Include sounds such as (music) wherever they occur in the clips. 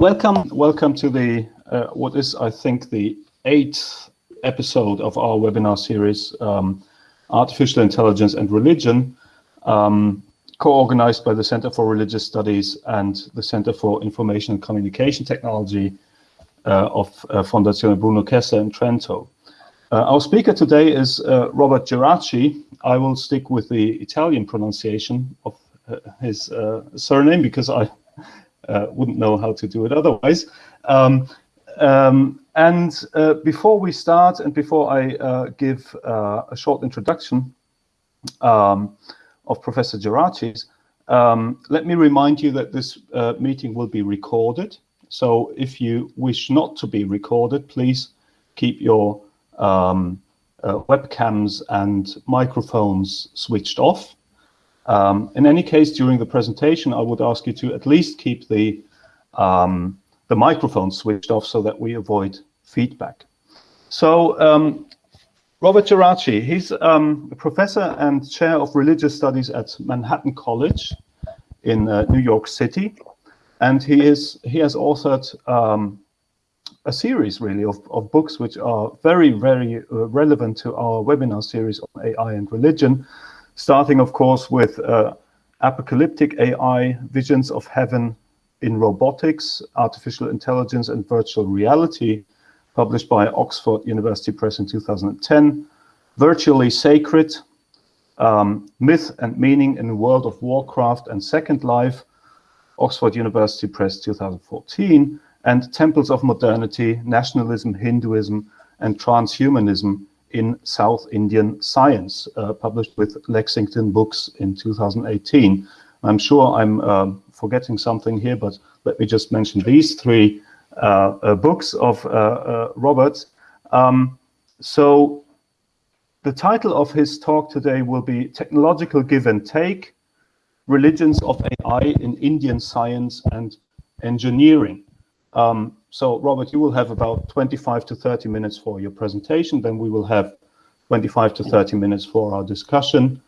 Welcome, welcome to the uh, what is I think the eighth episode of our webinar series, um, Artificial Intelligence and Religion, um, co-organized by the Center for Religious Studies and the Center for Information and Communication Technology uh, of uh, Fondazione Bruno Kessler in Trento. Uh, our speaker today is uh, Robert Geraci. I will stick with the Italian pronunciation of uh, his surname because I wouldn't know how to do it otherwise. Um, um, and uh, before we start and before I uh, give uh, a short introduction um, of Professor Geraci, um, let me remind you that this uh, meeting will be recorded. So if you wish not to be recorded, please keep your um, uh, webcams and microphones switched off. Um, in any case, during the presentation, I would ask you to at least keep the um, the microphone switched off so that we avoid feedback. So um, Robert Geraci, he's um, a professor and chair of religious studies at Manhattan College in uh, New York City. And he is he has authored um, a series really of, of books which are very, very uh, relevant to our webinar series on AI and religion, starting of course with uh, Apocalyptic AI, Visions of Heaven in Robotics, Artificial Intelligence and Virtual Reality, published by Oxford University Press in 2010, Virtually Sacred, um, Myth and Meaning in the World of Warcraft and Second Life, Oxford University Press 2014, and Temples of Modernity, Nationalism, Hinduism, and Transhumanism in South Indian Science, uh, published with Lexington Books in 2018. I'm sure I'm uh, forgetting something here, but let me just mention these three uh, uh, books of Robert. Um, so the title of his talk today will be Technological Give and Take, Religions of AI in Indian Science and Engineering. Um, so Robert, you will have about 25 to 30 minutes for your presentation, then we will have 25 to 30 minutes for our discussion.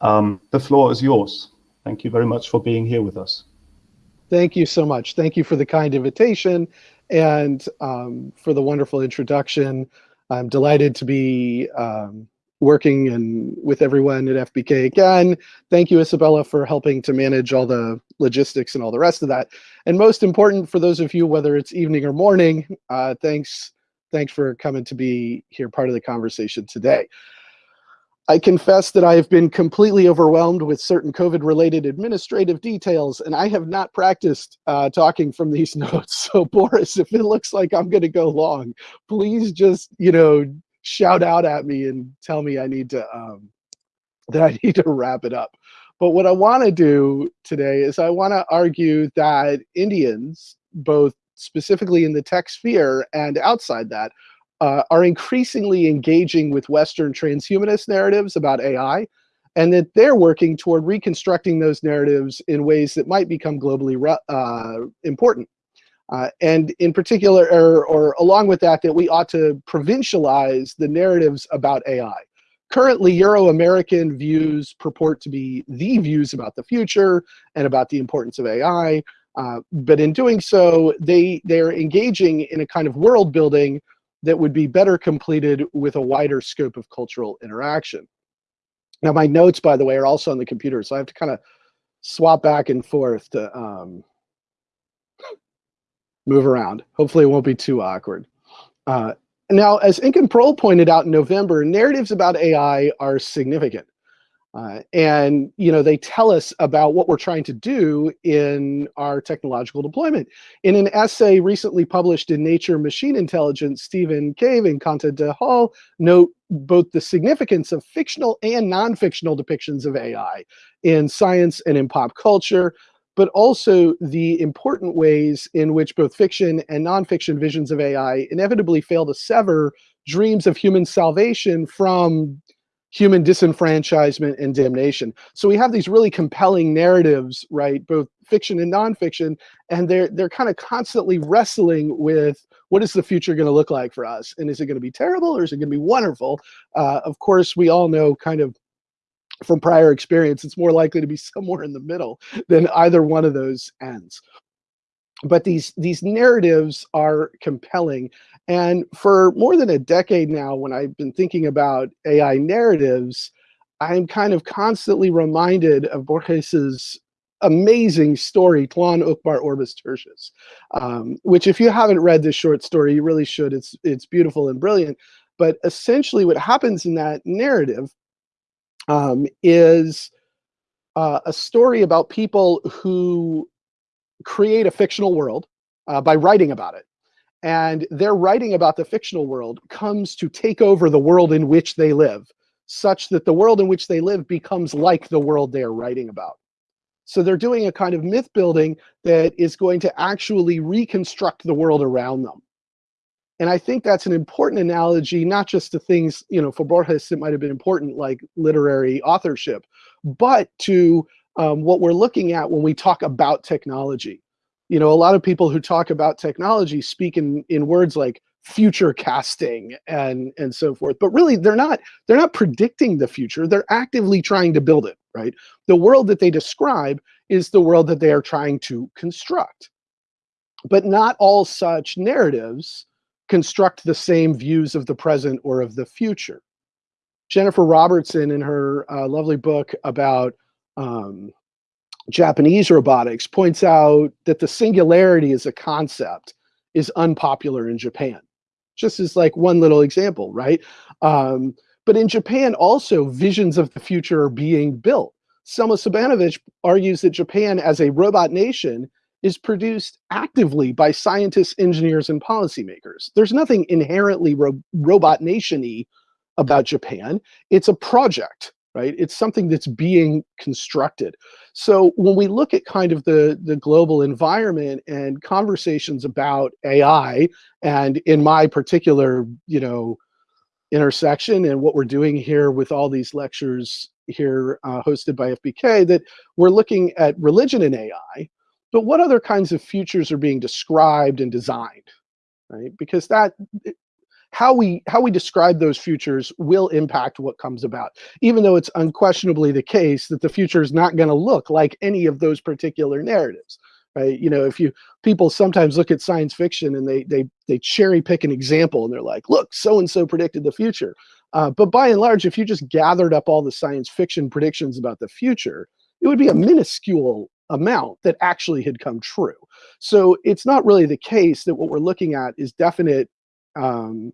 Um, the floor is yours. Thank you very much for being here with us. Thank you so much. Thank you for the kind invitation and um, for the wonderful introduction. I'm delighted to be um, working and with everyone at FBK again. Thank you, Isabella, for helping to manage all the logistics and all the rest of that. And most important for those of you, whether it's evening or morning, uh, thanks, thanks for coming to be here part of the conversation today. I confess that I have been completely overwhelmed with certain COVID-related administrative details, and I have not practiced uh, talking from these (laughs) notes. So Boris, if it looks like I'm going to go long, please just, you know, shout out at me and tell me I need to, um, that I (laughs) need to wrap it up. But what I want to do today is I want to argue that Indians, both specifically in the tech sphere and outside that, uh, are increasingly engaging with Western transhumanist narratives about AI, and that they're working toward reconstructing those narratives in ways that might become globally uh, important. Uh, and in particular, or, or, along with that, that we ought to provincialize the narratives about AI. Currently, Euro-American views purport to be the views about the future and about the importance of AI. Uh, but in doing so, they, they're engaging in a kind of world building that would be better completed with a wider scope of cultural interaction. Now, my notes, by the way, are also on the computer, so I have to kind of swap back and forth to um, move around. Hopefully it won't be too awkward. Uh, now, as Inken Prohl pointed out in November, narratives about AI are significant. Uh, and you know they tell us about what we're trying to do in our technological deployment. In an essay recently published in Nature Machine Intelligence, Stephen Cave and Kanta Dihal note both the significance of fictional and non-fictional depictions of AI in science and in pop culture, but also the important ways in which both fiction and nonfiction visions of AI inevitably fail to sever dreams of human salvation from human disenfranchisement and damnation. So we have these really compelling narratives, right, both fiction and nonfiction, and they're they're kind of constantly wrestling with what is the future going to look like for us, and is it going to be terrible or is it going to be wonderful? Uh, of course, we all know kind of from prior experience, it's more likely to be (laughs) somewhere in the middle than either one of those ends. but these these narratives are compelling. And for more than a decade now, when I've been thinking about AI narratives, I'm kind of constantly reminded of Borges's amazing story, Tlön Uqbar Orbis Tertius, um, which if you haven't read this short story, you really should. It's, it's beautiful and brilliant. But essentially what happens in that narrative um, is uh, a story about people who create a fictional world uh, by writing about it. And their writing about the fictional world comes to take over the world in which they live, such that the world in which they live becomes like the world they are writing about. So they're doing a kind of myth building that is going to actually reconstruct the world around them. And I think that's an important analogy, not just to things, you know, for Borges, it might have been important like literary authorship, but to um, what we're looking at when we talk about technology. You know, a lot of people who talk about technology speak in, in words like future casting and, and so forth, but really they're not, they're not predicting the future. They're actively trying to build it, right? The world that they describe is the world that they are trying to construct. But not all such narratives construct the same views of the present or of the future. Jennifer Robertson, in her uh, lovely book about um, Japanese robotics, points out that the singularity as a concept is unpopular in Japan. Just as like one little example, right? Um, but in Japan also, visions of the future are being built. Selma Šabanović argues that Japan as a robot nation is produced actively by scientists, engineers, and policymakers. There's nothing inherently ro robot nation-y about Japan. It's a project, right? It's something that's being constructed. So when we look at kind of the, the global environment and conversations about AI, and in my particular, you know, intersection and what we're doing here with all these lectures here uh, hosted by FBK, that we're looking at religion and AI, but what other kinds of futures are being described and designed, right? Because that how we how we describe those futures will impact what comes about even though it's unquestionably the case that the future is not going to look like any of those particular narratives right you know if you people sometimes look at science fiction and they they they cherry pick an example and they're like look so and so predicted the future uh, but by and large if you just gathered up all the science fiction predictions about the future it would be a minuscule amount that actually had come true. So it's not really the case that what we're looking at is definite um,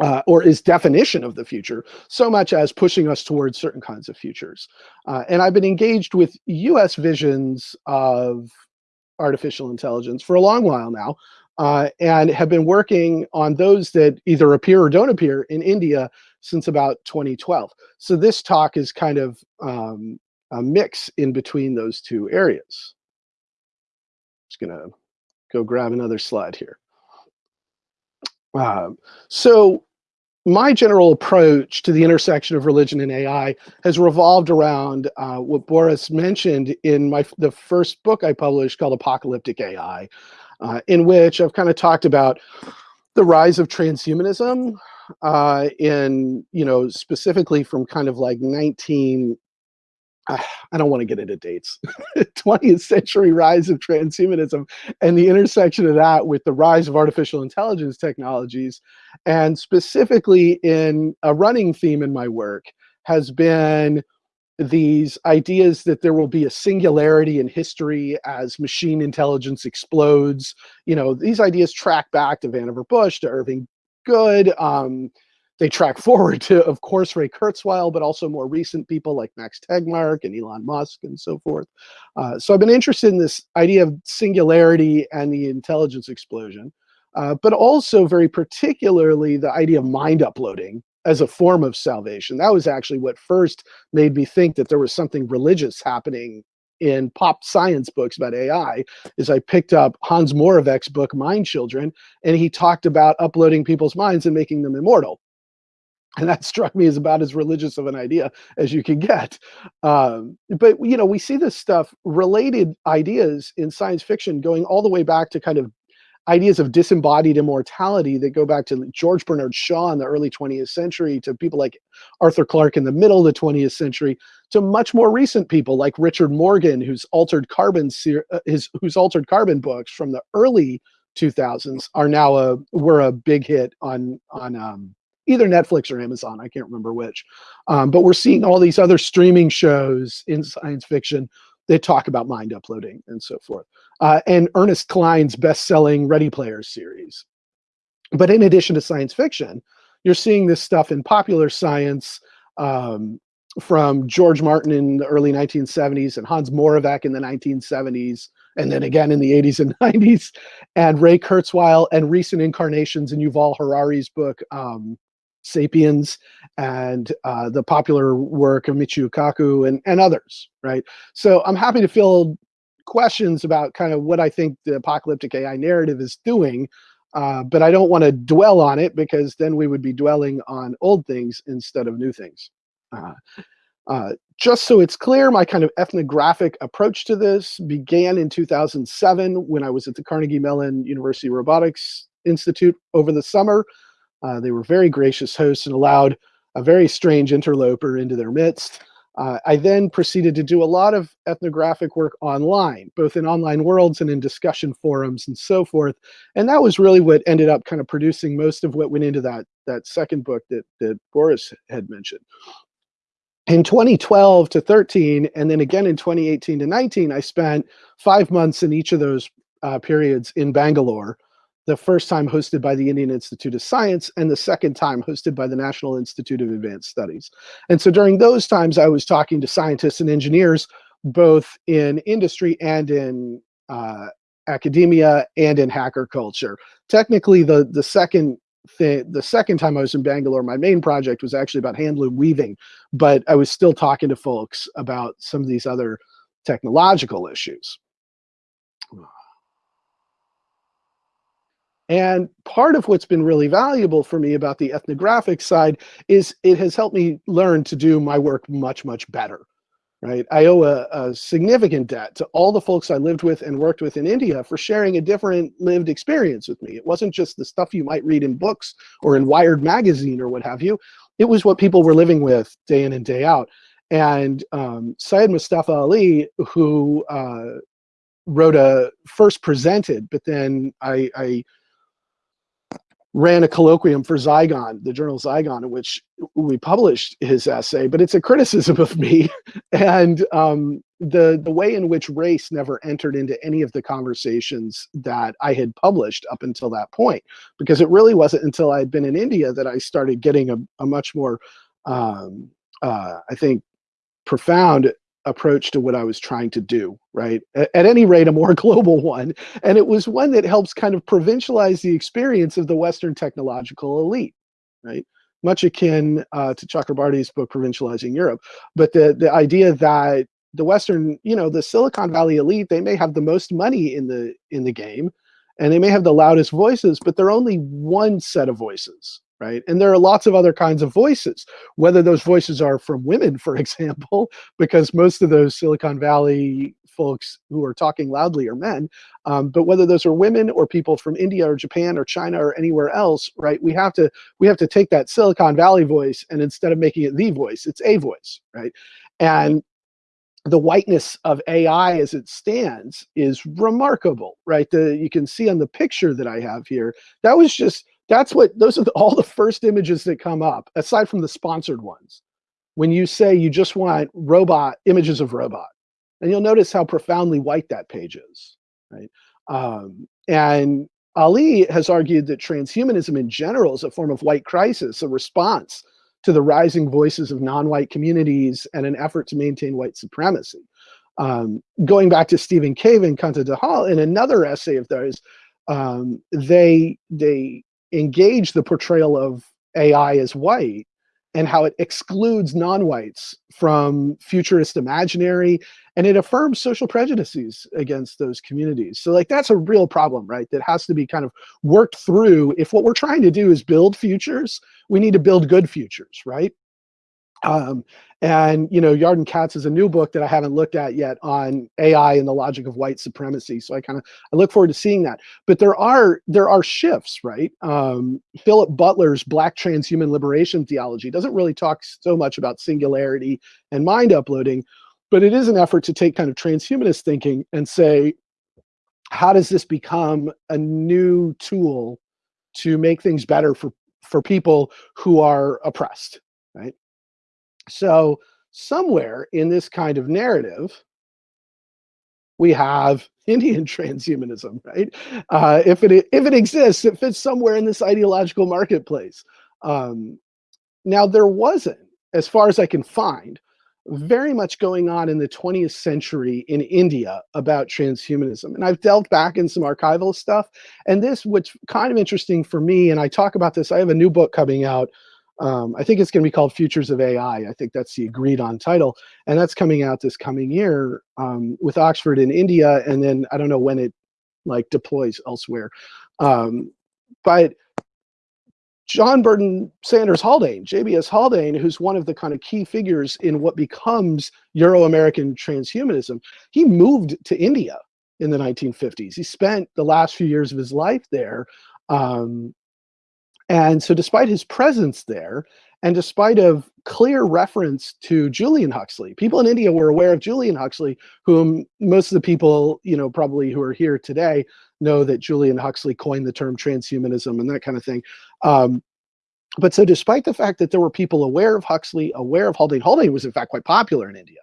uh, or is definition of the future so much as pushing us towards certain kinds of futures. Uh, and I've been engaged with US visions of artificial intelligence for a long while now uh, and have been working on those that either appear or don't appear in India since about 2012. So this talk is kind of um, a mix in between those two areas. Just gonna go grab another slide here. Um, so my general approach to the intersection of religion and AI has revolved around uh, what Boris mentioned in my the first book I published called Apocalyptic AI, uh, in which I've kind of talked about the rise of transhumanism uh, in, you know, specifically from kind of like 19 I don't want to get into dates. (laughs) 20th century rise of transhumanism and the intersection of that with the rise of artificial intelligence technologies, and specifically in a running theme in my work has been these ideas that there will be a singularity in history as machine intelligence explodes. You know, these ideas track back to Vannevar Bush, to Irving Good, um, they track forward to, of course, Ray Kurzweil, but also more recent people like Max Tegmark and Elon Musk and so forth. Uh, so I've been interested in this idea of singularity and the intelligence explosion, uh, but also very particularly the idea of mind uploading as a form of salvation. That was actually what first made me think that there was something religious happening in pop science books about AI is I picked up Hans Moravec's book, Mind Children, and he talked about uploading people's minds and making them immortal (laughs) and that struck me as about as religious of an idea as you can get. Um, but you know, we see this stuff, related ideas in science fiction, going all the way back to kind of ideas of disembodied immortality that go back to George Bernard Shaw in the early 20th century, to people like Arthur Clarke in the middle of the 20th century, to much more recent people like Richard Morgan, whose altered carbon uh, his whose altered carbon books from the early 2000s are now a were a big hit on on um, either Netflix or Amazon. I can't remember which, um, but we're seeing all these other streaming shows in science fiction that talk about mind uploading and so forth. Uh, and Ernest Cline's best-selling Ready Player series. But in addition to science fiction, you're seeing this stuff in popular science um, from George Martin in the early 1970s and Hans Moravec in the 1970s, and then again in the 80s and (laughs) 90s, and Ray Kurzweil and recent incarnations in Yuval Harari's book, um, Sapiens, and uh, the popular work of Michio Kaku and, and others, right? So I'm happy to field questions about kind of what I think the apocalyptic AI narrative is doing, uh, but I don't want to dwell on it because then we would be dwelling on old things instead of new things. Uh, uh, just so it's clear, my kind of ethnographic approach to this began in 2007 when I was at the Carnegie Mellon University Robotics Institute over the summer. Uh, they were very gracious hosts and allowed a very strange interloper into their midst. Uh, I then proceeded to do a lot of ethnographic work online, both in online worlds and in discussion forums and so forth. And that was really what ended up kind of producing most of what went into that, that second book that, that Boris had mentioned. In 2012 to 13, and then again in 2018 to 19, I spent five months in each of those uh, periods in Bangalore, the first time hosted by the Indian Institute of Science and the second time hosted by the National Institute of Advanced Studies. And so during those times, I was talking to scientists and engineers, both in industry and in uh, academia and in hacker culture. Technically, the, the second thing, the second time I was in Bangalore, my main project was actually about handloom weaving, but I was still talking to folks about some of these other technological issues. And part of what's been really valuable for me about the ethnographic side is it has helped me learn to do my work much, much better, right? I owe a, a, significant debt to all the folks I lived with and worked with in India for sharing a different lived experience with me. It wasn't just the stuff you might read in books or in Wired magazine or what have you. It was what people were living with day in and day out. And um, Syed Mustafa Ali, who uh, wrote a first presented, but then I, I ran a colloquium for Zygon, the journal Zygon, in which we published his essay, but it's a criticism of me. (laughs) And um, the, the way in which race never entered into any of the conversations that I had published up until that point, because it really wasn't until I had been in India that I started getting a, a much more, um, uh, I think, profound approach to what I was trying to do, right? At, at, any rate, a more (laughs) global one. And it was one that helps kind of provincialize the experience of the Western technological elite, right? Much akin uh, to Chakrabarty's book, Provincializing Europe. But the, the idea that the Western, you know, the Silicon Valley elite, they may have the most money in the in the game, and they may have the loudest voices, but they're only one set of voices, right? And there are lots of other kinds of voices, whether those voices are from women, for (laughs) example, because most of those Silicon Valley folks who are talking loudly are men, um, but whether those are women or people from India or Japan or China or anywhere else, right? We have to we have to take that Silicon Valley voice and instead of making it the voice, it's a voice, right? And the whiteness of AI as it stands is remarkable, right? The, you can see on the picture that I have here, that was just that's what those are the, all the first images that come up, aside from the sponsored ones. When you say you just want robot images of robot, and you'll notice how profoundly white that page is, right? Um, and Ali has argued that transhumanism in general is a form of white crisis, a response to the rising voices of non-white communities and an effort to maintain white supremacy. Um, going back to Stephen Cave and Kanta Dihal, in another essay of theirs, um, they they engage the portrayal of AI as white and how it excludes non-whites from futurist imaginary and it affirms social prejudices against those communities. So like that's a real problem, right? That has to be kind of worked through. If what we're trying to do is build futures, we need to build good futures, right? Um, and you know, Yarden Katz is a new book that I haven't looked at yet on AI and the logic of white supremacy. So I kind of I look forward to seeing that. But there are there are shifts, right? Um, Philip Butler's Black transhuman liberation theology doesn't really talk so much about singularity and mind uploading, but it is an effort to take kind of transhumanist thinking and say, how does this become a new tool to make things better for for people who are oppressed, right? So somewhere in this kind of narrative, we have (laughs) Indian transhumanism, right? Uh, if it if it exists, it fits somewhere in this ideological marketplace. Um, now there wasn't, as far as I can find, very much going on in the 20th century in India about transhumanism. And I've delved back in some archival stuff. And this, what's kind of interesting for me, and I talk about this, I have a new book coming out um, I think it's going to be called Futures of AI. I think that's the agreed on title. And that's coming out this coming year um, with Oxford in India. And then I don't know when it like deploys elsewhere. Um, but John Burton Sanders Haldane, JBS Haldane, who's one of the kind of key figures in what becomes Euro-American transhumanism, he moved to India in the 1950s. He spent the last few years of his life there um, and so despite his presence there, and despite of clear reference to Julian Huxley, people in India were aware of Julian Huxley, whom most of the people, you know, probably who are here today know that Julian Huxley coined the term transhumanism and that kind of thing. Um, but so despite the fact that there were people aware of Huxley, aware of Haldane, Haldane was in fact quite popular in India.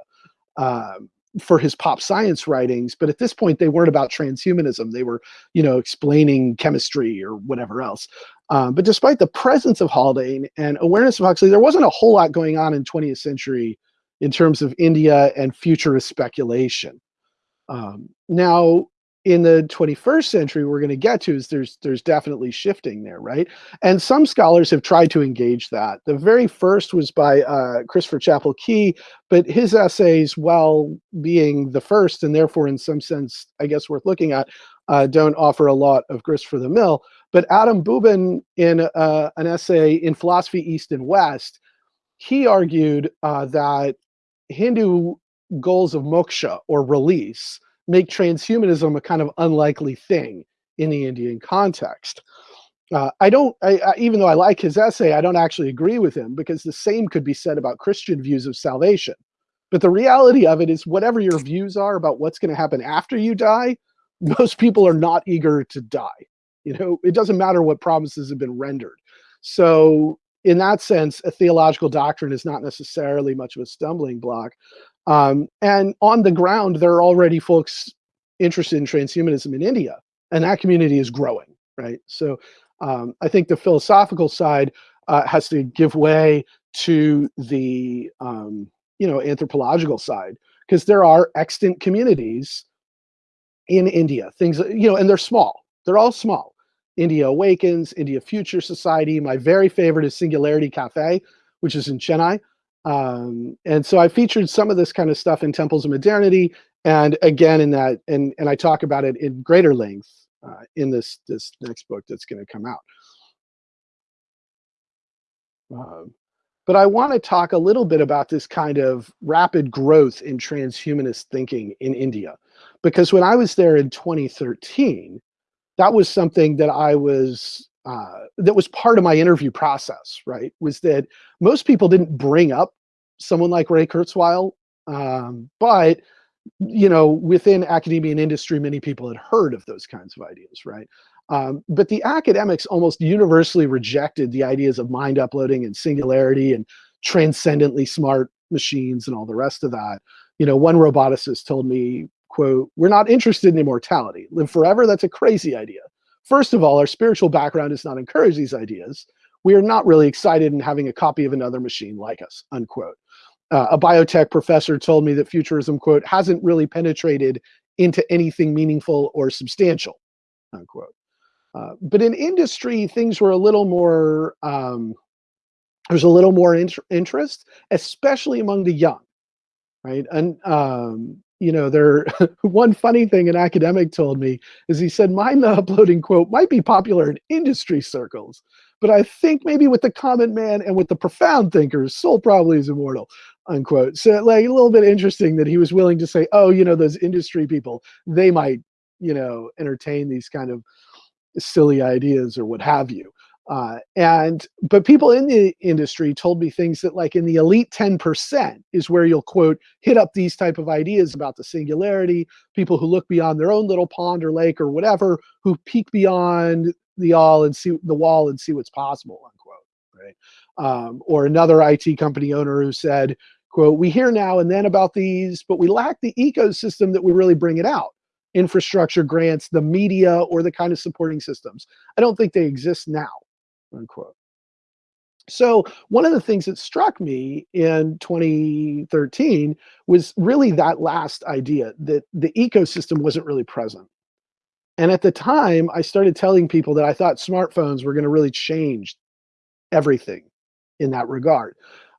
Um, for his pop science writings, but at this point they weren't about transhumanism. They were, you know, explaining chemistry or whatever else. Um, but despite the presence of Haldane and awareness of Huxley, there wasn't a whole lot going on in 20th century in terms of India and futurist speculation. Um, now, in the 21st century we're going to get to is there's there's definitely shifting there right? And some scholars have tried to engage that. The very first was by uh, christopher chapel key but his essays while being the first and therefore in some sense i guess worth looking at uh, don't offer a lot of grist for the mill but adam boobin in uh, an essay in philosophy east and west he argued uh, that hindu goals of moksha or release make transhumanism a kind of unlikely thing in the Indian context. Uh, I don't, I, I, even though I like his essay, I don't actually agree with him because the same could be said about Christian views of salvation. But the reality of it is, whatever your views are about what's going to happen after you die, (laughs) most people are not eager to die. You know, it doesn't matter what promises have been rendered. So, in that sense, a theological doctrine is not necessarily much of a stumbling block. Um, and on the ground, there are already folks interested in transhumanism in India, and that community is growing, right? So um, I think the philosophical side uh, has to give way to the um, you know anthropological side because there are extant communities in India. Things you know, and they're small. They're all small. India Awakens, India Future Society. My very favorite is Singularity Cafe, which is in Chennai. Um, and so I featured some of this kind of stuff in Temples of Modernity, and again in that, and and I talk about it in greater length uh, in this this next book that's going to come out. Um, but I want to talk a little bit about this kind of rapid growth in transhumanist thinking in India, because when I was there in 2013, that was something that I was uh, that was part of my interview process, right? Was that most people didn't bring up someone like Ray Kurzweil, um, but you know, within academia and industry, many people had heard of those kinds of ideas, right? Um, but the academics almost universally rejected the ideas of mind uploading and singularity and transcendently smart machines and all the rest of that. You know, one roboticist told me, quote, we're not interested in immortality. Live forever, that's a crazy idea. First of all, our spiritual background does not encourage these ideas. We are not really excited in having a copy of another machine like us, unquote. Uh, a biotech professor told me that futurism, quote, hasn't really penetrated into anything meaningful or substantial, unquote. Uh, but in industry, things were a little more, um, there's a little more int interest, especially among the young, right? And um, you know, there (laughs) one funny thing an academic told me is he said mind (laughs) uploading quote might be popular in industry circles, but I think maybe with the common man and with the profound thinkers, soul probably is immortal, unquote. So like a little bit interesting that he was willing to say, oh, you know, those industry people, they might, you know, entertain these kind of silly ideas or what have you. Uh, and but people in the industry told me things that like in the elite 10% is where you'll quote hit up these type of ideas about the singularity people who look beyond their own little pond or lake or whatever who peek beyond the all and see the wall and see what's possible unquote right? Um, or another IT company owner who said quote we hear now and then about these but we lack the ecosystem that we really bring it out. Infrastructure grants the media or the kind of supporting systems. I don't think they exist now unquote. So one of the things that struck me in 2013 was really that last idea that the ecosystem wasn't really present. And at the time, I started telling people that I thought smartphones were going to really change everything in that regard.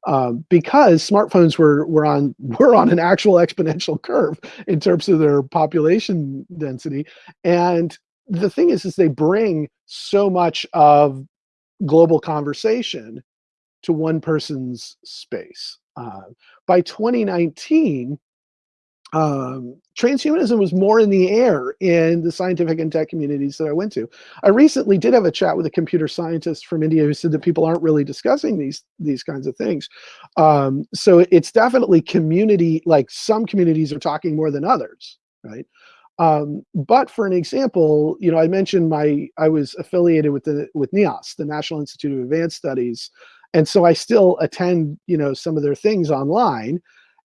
Um, because smartphones were were on (laughs) were on an actual exponential curve in terms of their population density, and the thing is, is they bring so much of global conversation to one person's space. Uh, by 2019, um, transhumanism was more in the air in the scientific and tech communities that I went to. I recently did have a chat with a computer scientist from India who said that people aren't really discussing these these kinds of things. Um, so it's definitely community, like some communities are talking more than others, right? Um, but for an example, you know, I mentioned my I was affiliated with the with NIAS, the National Institute of Advanced Studies, and so I still attend, you know, some of their things online.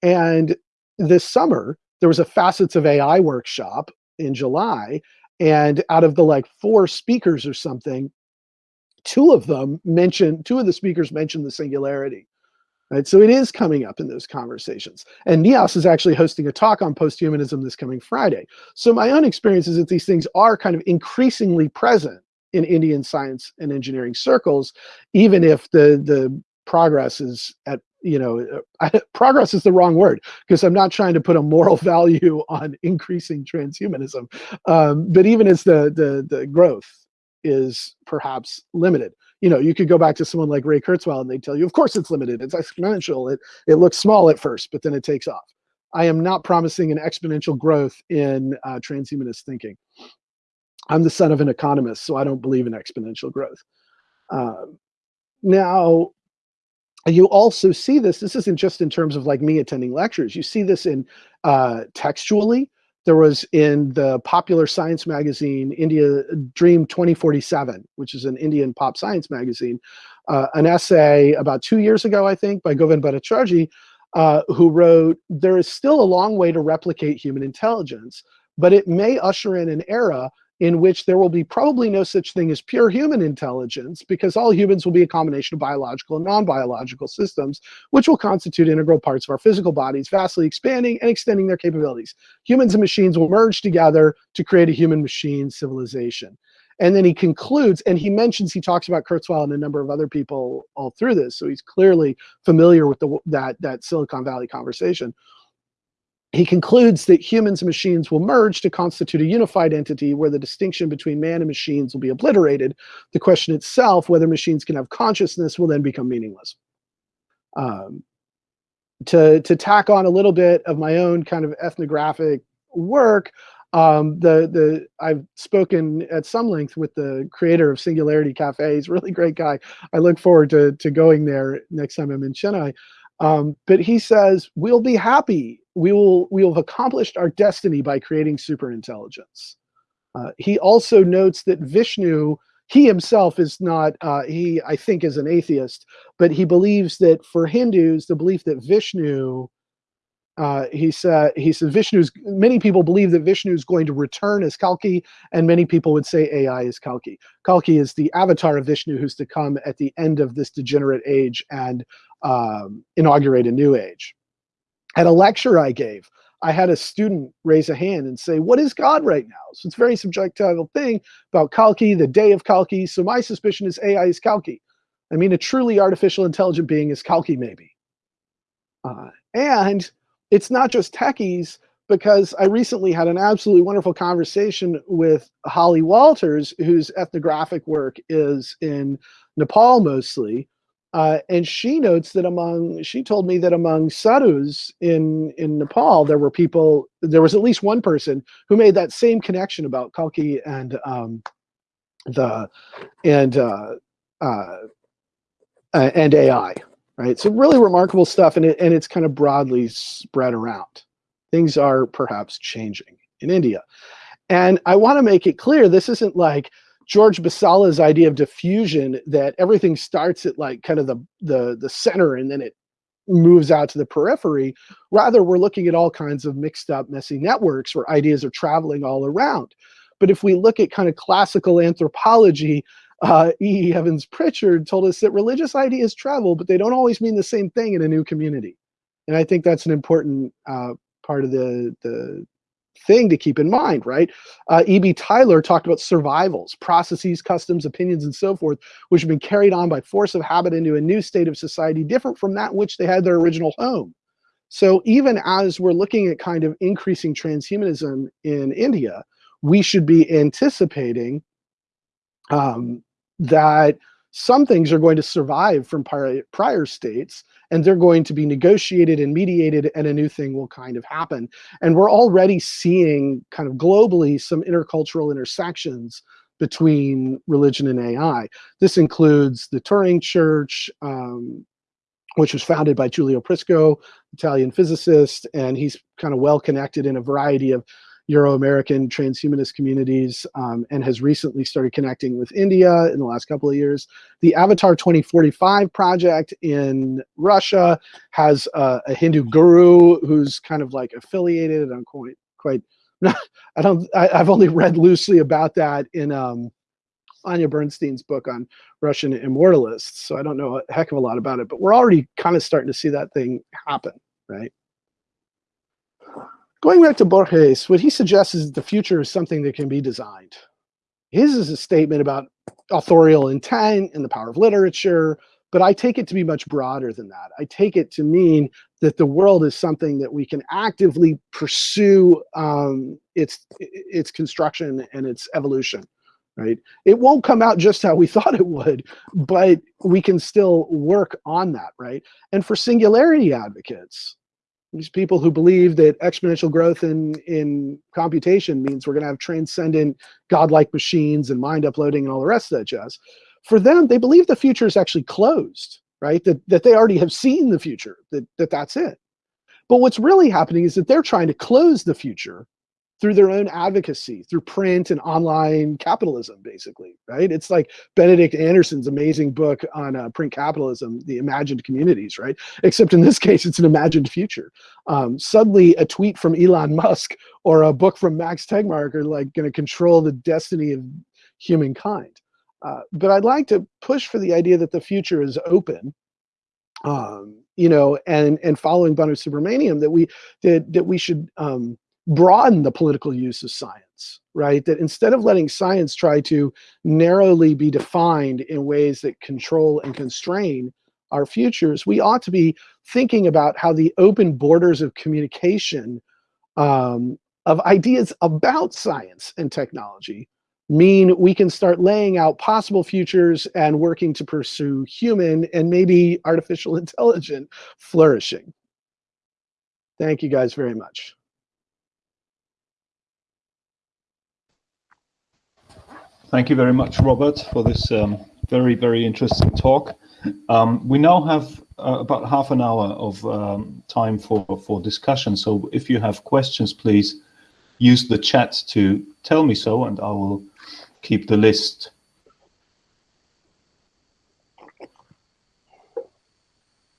And this summer there was a facets of AI workshop in July, and out of the like four speakers or something, two of them mentioned two of the speakers mentioned the singularity. Right? So it is coming up in those conversations. And NIAS is actually hosting a talk on posthumanism this coming Friday. So my own experience is that these things are kind of increasingly present in Indian science and engineering circles, even if the, the progress is at you know, I, (laughs) progress is the wrong word because I'm not trying to put a moral (laughs) value on increasing transhumanism. Um, but even as the, the, the growth is perhaps limited you know, you could go back to someone like Ray Kurzweil and they tell you, of course it's limited, it's exponential. It, it looks small at first, but then it takes off. I am not promising an exponential growth in uh, transhumanist thinking. I'm the son of an economist, so I don't believe in exponential growth. Uh, now, you also see this, this isn't just in terms of like me attending lectures, you see this in uh, textually, there was in the popular science magazine, India Dream 2047, which is an Indian pop science magazine, uh, an essay about two years ago, I think, by Govind Bhattacharjee, uh, who wrote, there is still a long way to replicate human intelligence, but it may usher in an era in which there will be probably no such thing as pure human intelligence because all humans will be a combination of biological and non-biological systems, which will constitute integral parts of our physical bodies, vastly expanding and extending their capabilities. Humans and machines will merge together to create a human-machine civilization. And then he concludes, and he mentions, he talks about Kurzweil and a number of other people all through this. So he's clearly familiar with the, that, that Silicon Valley conversation he concludes that humans and machines will merge to constitute a unified entity where the distinction between man and machines will be obliterated. The question itself, whether machines can have consciousness, will then become meaningless. Um, to, to tack on a little bit of my own kind of ethnographic work, um, the the I've spoken at some length with the creator of Singularity Cafe. He's a really great guy. I look forward to to going there next time I'm in Chennai. Um, but he says we'll be happy we will we will have accomplished our destiny by creating super intelligence. Uh, he also notes that Vishnu, he himself is not, uh, he I think is an atheist, but he believes that for Hindus, the belief that Vishnu, uh, he said, he said Vishnu's, many people believe that Vishnu is going to return as Kalki, and many people would say AI is Kalki. Kalki is the avatar of Vishnu who's to come at the end of this degenerate age and um, inaugurate a new age. At a lecture I gave, I had a student raise a hand and say, what is God right now? So it's a very subjective thing about Kalki, the day of Kalki. So my suspicion is AI is Kalki. I mean, a truly artificial intelligent being is Kalki maybe. Uh, and it's not just techies, because I recently had an absolutely wonderful conversation with Holly Walters, whose ethnographic work is in Nepal mostly. Uh, and she notes that among, she told me that among sadhus in, in Nepal, there were people, there was at least one person who made that same connection about Kalki and um, the, and, uh, uh, and AI, right? So really remarkable stuff, and, it, and it's kind of broadly spread around. Things are perhaps changing in India. And I want to make it clear, this isn't like George Basalla's idea of diffusion that everything starts at like kind of the, the, the center and then it moves out to the periphery. Rather, we're looking at all kinds of mixed up, messy networks where ideas are traveling all around. But if we look at kind of classical anthropology, uh, E. Evans Pritchard told us that religious ideas travel, but they don't always mean the same thing in a new community. And I think that's an important uh, part of the, the thing to keep in mind, right? Uh, E.B. Tylor talked about survivals, processes, customs, opinions, and so forth, which have been carried on by force of habit into a new state of society different from that which they had their original home. So even as we're looking at kind of increasing transhumanism in India, we should be anticipating um, that some things are going to survive from prior, prior states and they're going to be negotiated and mediated and a new thing will kind of happen. And we're already seeing kind of globally some intercultural intersections between religion and AI. This includes the Turing Church, um, which was founded by Giulio Prisco, Italian physicist, and he's kind of well connected in a variety of Euro-American transhumanist communities um, and has recently started connecting with India in the last couple of years. The Avatar 2045 project in Russia has uh, a Hindu guru who's kind of like affiliated. I'm quite, quite (laughs) I don't, I, have only read loosely about that in um, Anya Bernstein's book on Russian immortalists. So I don't know a heck of a lot about it, but we're already kind of starting to see that thing happen, right? Going back to Borges, what he suggests is that the future is something that can be designed. His is a statement about authorial intent and the power of literature, but I take it to be much broader than that. I take it to mean that the world is something that we can actively pursue um, its, its construction and its evolution, right? It won't come out just how we (laughs) thought it would, but we can still work on that, right? And for singularity advocates, these people who believe that exponential growth in, in computation means we're going to have transcendent godlike machines and mind uploading and all the rest of that jazz. For them, they believe the future is actually closed, right? That, that they already have seen the future, that, that that's it. But what's really happening is that they're trying to close the future through their own advocacy, through print and online capitalism, basically, right? It's like Benedict Anderson's amazing book on uh, print capitalism, The Imagined Communities, right? Except in this (laughs) case, it's an imagined future. Um, suddenly, a tweet from Elon (laughs) Musk or a book from Max Tegmark are like going to control the destiny of humankind. Uh, but I'd like to push for the idea that the future is open, um, you know, and and following Balasubramanian, that we that that we should um, broaden the political use of science, right? That instead of letting science try to narrowly be defined in ways that control and constrain our futures, we ought to be thinking about how the open borders of communication um, of ideas about science and technology mean we can start laying out possible futures and working to pursue human and maybe artificial (laughs) intelligent flourishing. Thank you guys very much. Thank you very much, Robert, for this um, very, very interesting talk. Um, we now have uh, about half an hour of um, time for, for discussion. So if you have questions, please use the chat to tell me so, and I will keep the list.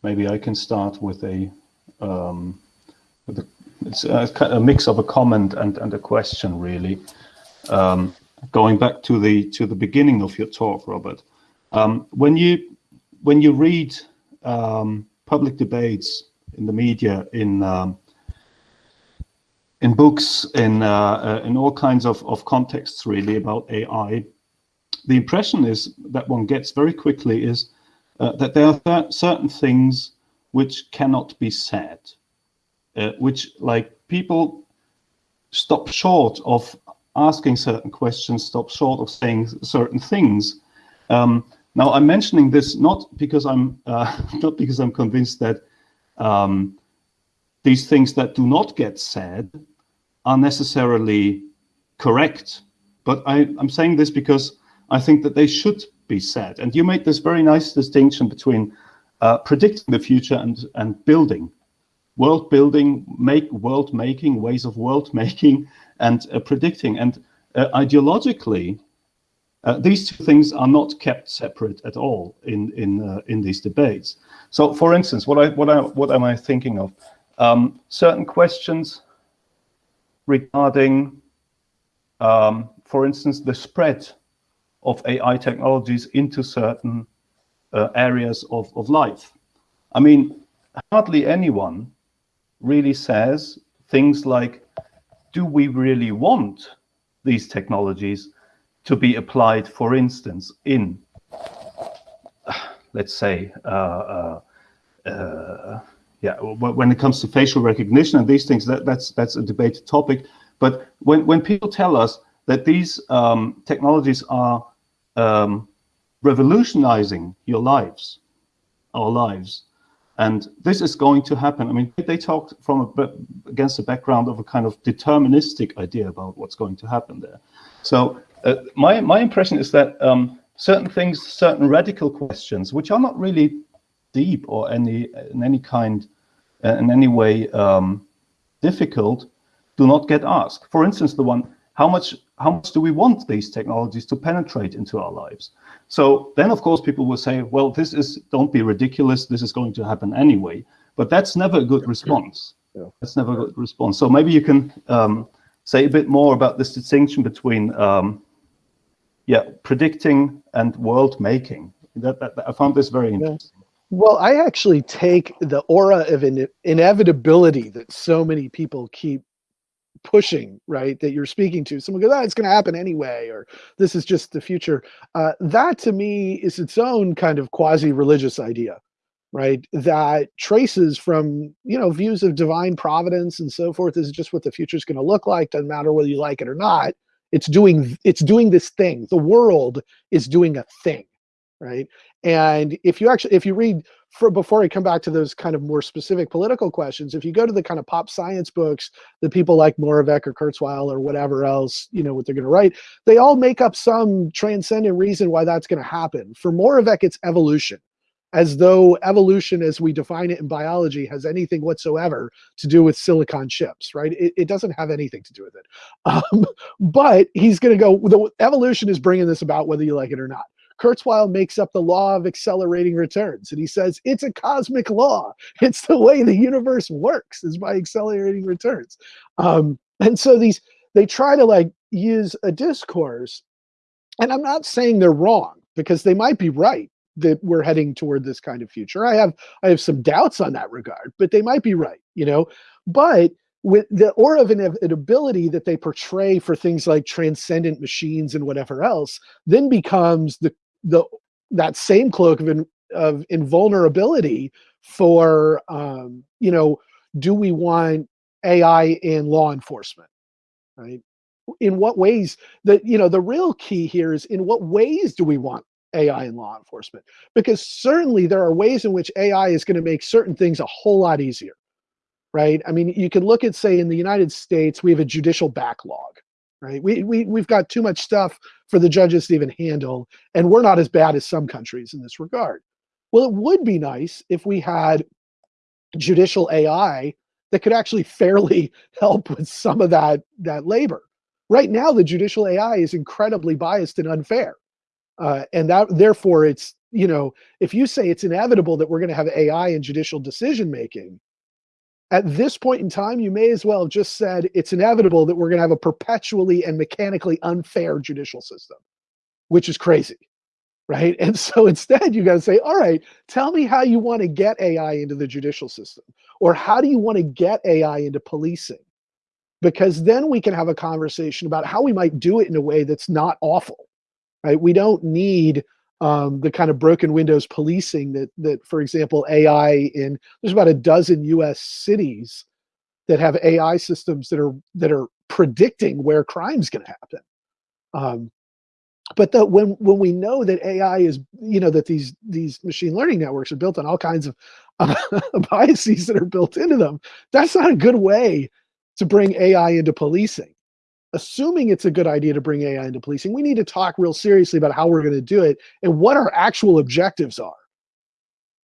Maybe I can start with a, um, with a a, a, mix of a comment and, and a question, really. Um, going back to the to the beginning of your talk, Robert, um, when you when you read um, public debates in the media, in um, in books, in uh, uh, in all kinds of of contexts, really about AI, the impression is that one gets very quickly is uh, that there are certain things which cannot be said, uh, which like people stop short of asking certain questions, stop short of saying certain things. Um, now, I'm mentioning this not because I'm uh, (laughs) not because I'm convinced that um, these things that do not get said are necessarily correct, but I, I'm saying this because I think that they should be said. And you made this very nice distinction between uh, predicting the future and and building, world building, make world making, ways of world (laughs) making, and uh, predicting. And uh, ideologically, uh, these two things are not kept separate at all in in in these debates. So, for instance, what I what I what am I thinking of? Um, certain questions regarding, um, for instance, the spread of AI technologies into certain uh, areas of, of life. I mean, hardly anyone really says things like, do we really want these technologies to be applied, for instance, in, (sighs) let's say, uh, uh, uh, yeah, when it comes to facial recognition and these things, that, that's that's a debated topic. But when when people tell us that these um, technologies are um, revolutionizing your lives, our lives, and this is going to happen. I mean, they talked from a, against the background of a kind of deterministic idea about what's going to happen there. So uh, my my impression is that um, certain things, certain radical questions, which are not really deep or any in any kind, uh, in any way um, difficult, do not get asked. For instance, the one how much how much do we want these technologies to penetrate into our lives? So then, of course, people will say, well, this is don't be ridiculous. This is going to happen anyway. But that's never a good response. Yeah. That's never a good response. So maybe you can um, say a bit more about this distinction between um, yeah, predicting and world making. That, that, that, I found this very interesting. Yeah. Well, I actually take the aura of in inevitability that so many people keep pushing, right, that you're speaking to. Someone goes, oh, it's going to happen anyway, or this is just the future. Uh, that to me is its own kind of quasi-religious idea, right, that traces from, you know, views of divine providence and so forth. This is just what the future is going to look like. Doesn't matter whether you like it or not. It's doing, it's doing this thing. The world is doing a thing, right? And if you actually, if you read for before I come back to those kind of more specific political questions, if you go to the kind of pop science books that people like Moravec or Kurzweil or whatever else, you know, what they're going to write, they all make up some transcendent reason why that's going to happen. For Moravec, it's evolution, as though evolution as we define it in biology has anything whatsoever to do with silicon chips, right? It, it doesn't have anything to do with it. (laughs) Um, but he's going to go, the evolution is bringing this about whether you like it or not. Kurzweil makes up the law of accelerating returns. And he says, it's a cosmic law. It's the way the universe works is by accelerating returns. Um, and so these, they try to like use a discourse. And I'm not saying they're wrong because they might be right that we're heading toward this kind of future. I have, I have some doubts on that regard, but they might be right, you know, but with the aura of inevitability that they portray for things like transcendent machines and whatever else, then becomes the the that same cloak of in, of invulnerability for um, you know do we want AI in law enforcement right? In what ways that you know the real key here is in what ways do we want AI in law enforcement? Because certainly there are ways in which AI is going to make certain things a whole lot easier right? I mean you can look at say in the United States we have a judicial backlog right? We, we, we've got too much stuff for the judges to even handle, and we're not as bad as some countries in this regard. Well, it would be nice if we had judicial AI that could actually (laughs) fairly help with some of that, that labor. Right now, the judicial AI is incredibly biased and unfair. Uh, and that therefore it's, you know, if you say it's inevitable that we're going to have AI in judicial decision making, at this point in time, you may as well have just said it's inevitable that we're going to have a perpetually and mechanically unfair judicial system, which is crazy, right? And so (laughs) instead, you got to say, all right, tell me how you want to get AI into the judicial system, or how do you want to get AI into policing? Because then we can have a conversation about how we might do it in a way that's not awful, right? We don't need um, the kind of broken windows policing that, that, for example, AI in there's about a dozen U.S. cities that have AI systems that are that are predicting where crime's going to happen. Um, but the, when when we know that AI is, you know, that these these machine learning networks are built on all kinds of uh, (laughs) biases that are built into them, that's not a good way to bring AI into policing. Assuming it's a good idea to bring AI into policing, we need to talk real seriously about how we're going to do it and what our actual objectives are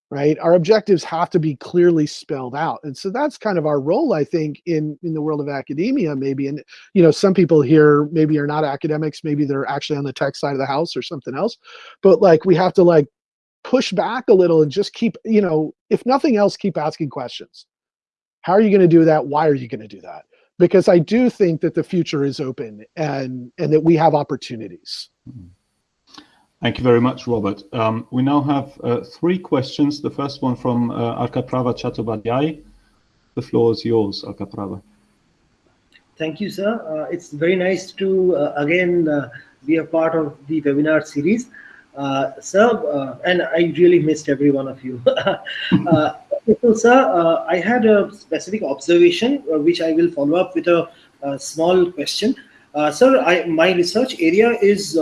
right? Our objectives have to be clearly spelled out. And so that's kind of our role i think in in the world of academia maybe. And you know some people here maybe are not academics maybe they're actually on the tech side of the house or something else. But like we have to like push back a little and just keep you know if nothing else keep asking questions. How are you going to do that? Why are you going to do that because i do think that the future is open and and that we have opportunities mm-hmm. Thank you very much, Robert. Um, we now have uh, three questions. The first one from uh, Arkaprava Chattopadhyay. The floor is yours, Arkaprava. Thank you, sir. Uh, it's very nice to uh, again uh, be a part of the webinar series. Uh, sir, uh, and I really missed every one of you. (laughs) so, sir, I had a specific observation, which I will follow up with a, a small question. sir, I, my research area is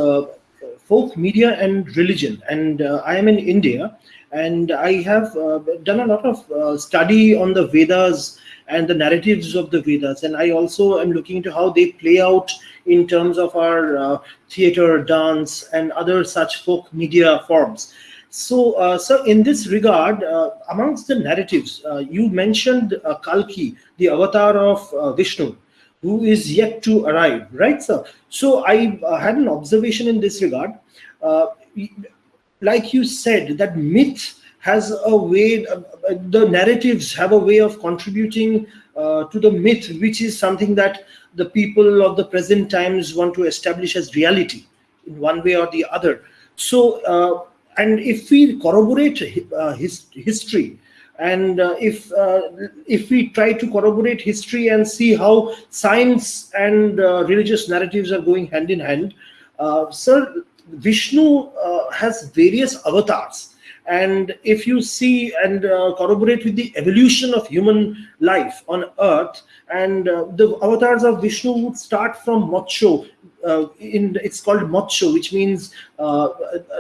folk media and religion. And uh, I am in India, and I have uh, done a lot of uh, study on the Vedas and the narratives of the Vedas. And I also am looking into how they play out in terms of our uh, theater, dance, and other such folk media forms. So, uh, so in this regard, uh, amongst the narratives, uh, you mentioned Kalki, the avatar of Vishnu who is yet to arrive, right, sir? So I uh, had an observation in this regard. Uh, like you said, that myth has a way, uh, the narratives have a way of contributing uh, to the myth, which is something that the people of the present times want to establish as reality in one way or the other. So, uh, and if we corroborate uh, his, history, and uh, if uh, if we try to corroborate history and see how science and uh, religious narratives are going hand in hand uh, sir vishnu has various avatars and if you see and uh, corroborate with the evolution of human life on earth and the avatars of vishnu would start from moksho in it's called moksho which means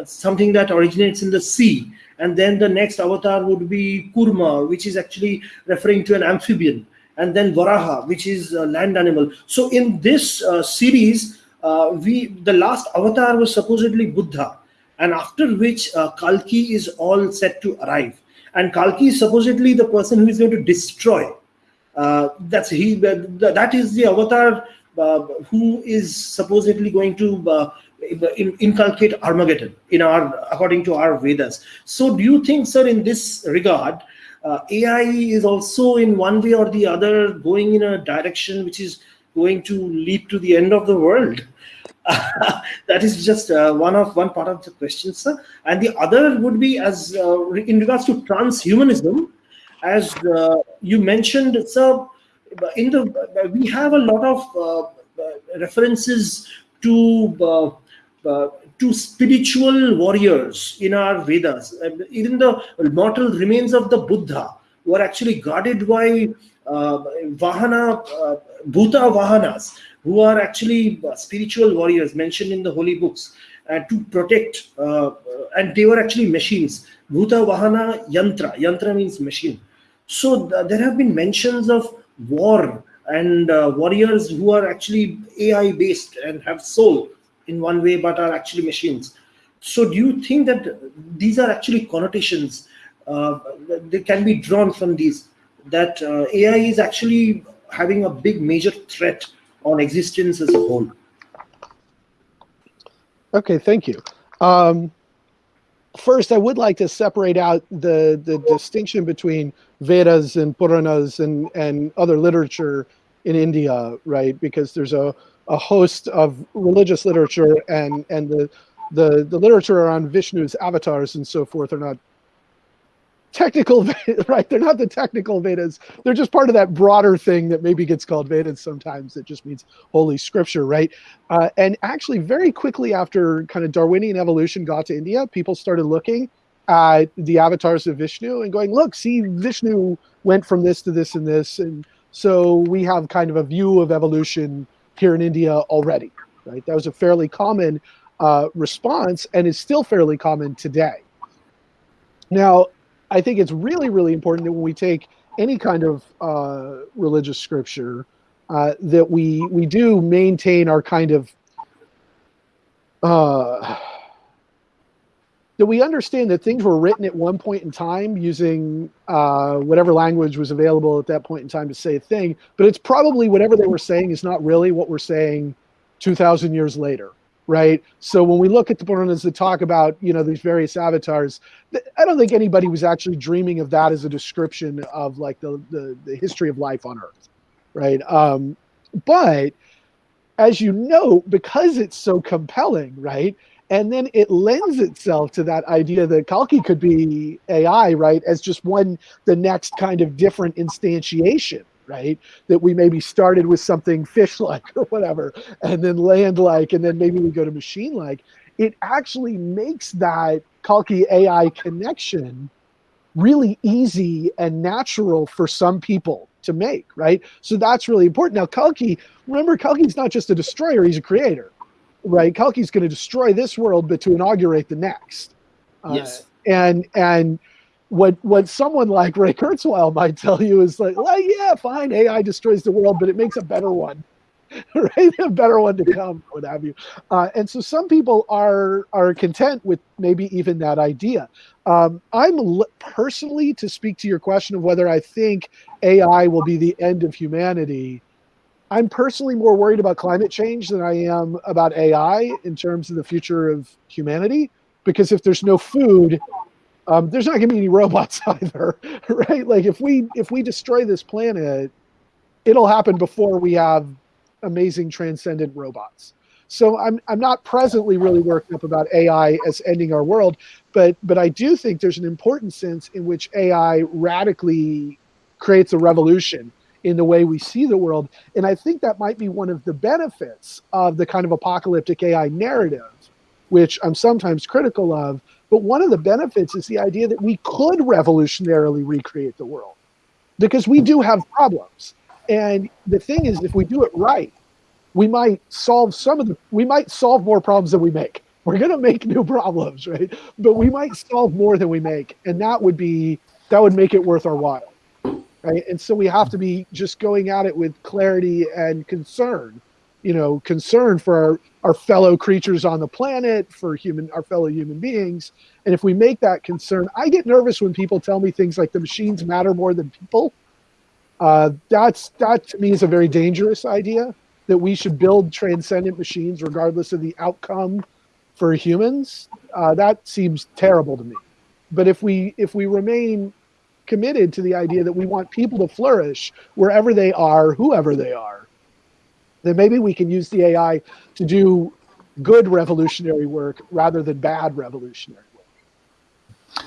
something that originates in the sea. And then the next avatar would be kurma which is actually referring to an amphibian. And then varaha which is a land animal. So in this uh, series uh, we the last avatar was supposedly buddha and after which uh, kalki is all set to arrive and kalki is supposedly the person who is going to destroy uh, that's he that is the avatar uh, who is supposedly going to uh, inculcate Armageddon in our according to our Vedas. So, do you think, sir, in this regard, uh, AI is also in one way or the other going in a direction which is going to lead to the end of the world? (laughs) that is just uh, one of one part of the question, sir. And the other would be as uh, in regards to transhumanism, as uh, you mentioned, sir. In the we have a lot of references to uh, to spiritual warriors in our Vedas. even the mortal remains of the Buddha were actually guarded by uh, Vahana, Bhuta Vahanas, who are actually uh, spiritual warriors mentioned in the holy books uh, to protect, uh, and they were actually machines. Bhuta Vahana Yantra. Yantra means machine. So th- there have been mentions of war and warriors who are actually AI based and have soul in one way but are actually machines so do you think that these are actually connotations uh, that can be drawn from these that uh, ai is actually having a big major threat on existence as a whole. Okay thank you. Um, first i would like to separate out the the distinction between vedas and puranas and and other literature in india right? Because there's a a host of religious literature and and the the the literature around Vishnu's avatars and so forth are not technical (laughs) right? They're not the technical vedas. They're just part of that broader thing that maybe gets called vedas sometimes. It just means holy scripture right? Uh, and actually very quickly after kind of darwinian evolution got to india people started looking at the avatars of vishnu and going look see vishnu went from this to this and this. And So we have kind of a view of evolution here in India already, right? That was a fairly common uh, response and is still fairly common today. Now, I think it's really, really important that when we take any kind of uh, religious scripture, uh, that we we do maintain our kind of uh, that we understand that things were written at one point in time using uh, whatever language was available at that point in time to say a thing, but it's probably whatever they were saying is not really what we're saying 2,000 years later, right? So when we look at the Puranas that talk about, you know, these various avatars, I don't think anybody was actually dreaming of that as a description of like the, the, the history of life on Earth, right? Um, but as you know, because it's so compelling, right? and then it lends itself to that idea that Kalki could be AI, right, as just one the next kind of different instantiation, right? That we maybe started with something (laughs) fish-like or whatever, and then land-like, and then maybe we go to machine-like. It actually makes that Kalki AI connection really easy and natural for some people to make, right? So that's really important. Now, Kalki, remember, Kalki's not just a destroyer; he's a creator right? Kalki's going to destroy this world, but to inaugurate the next. Uh, yes. Uh, and and what what someone like Ray Kurzweil might tell you is like, well, yeah, fine, AI destroys the world, but it makes a better one, (laughs) right? A better one to come, what have you. Uh, and so some people are are content with maybe even that idea. Um, I'm personally to speak to your question of whether I think AI will be the end of humanity. I'm personally more worried about climate change than I am about AI in terms of the future of humanity. Because if there's no food, um, there's not going to be any robots (laughs) either, right? Like if we if we destroy this planet, it'll happen before we have amazing transcendent robots. So I'm I'm not presently really worked up about AI as ending our world, but but I do think there's an important sense in which AI radically creates a revolution in the way we see the world. And I think that might be one of the benefits of the kind of apocalyptic AI narrative, which I'm sometimes critical of. But one of the benefits is the idea that we could revolutionarily recreate the world because we do have problems. And the thing is, if we do it right, we might solve some of the, we might solve more problems than we make. We're going to make new problems, right? But we might solve more than we make. And that would be, that would make it worth our while right? And so we have to be just going at it with clarity and concern, you know, concern for our, our fellow creatures on the planet, for human, our fellow human beings. And if we make that concern, I get nervous when people tell me things like the machines matter more than people. Uh, that's that to me is a very dangerous idea that we should build transcendent machines regardless of the outcome for humans. Uh, that seems terrible to me. But if we if we remain committed to the idea that we want people to flourish wherever they are, whoever they are, then maybe we can use the AI to do good revolutionary work rather than bad revolutionary work.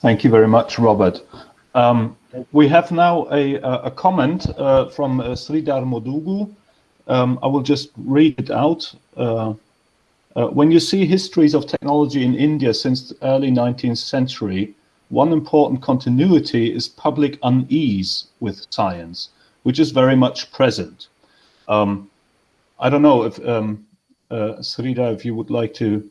Thank you very much, Robert. Um, we have now a, a comment uh, from uh, Sridhar Modugu. Um, I will just read it out. Uh, uh, when you see histories of technology in India since the early 19th century, one important continuity is public unease with science, which is very much present. Um, I don't know if um, uh, Sridhar, if you would like to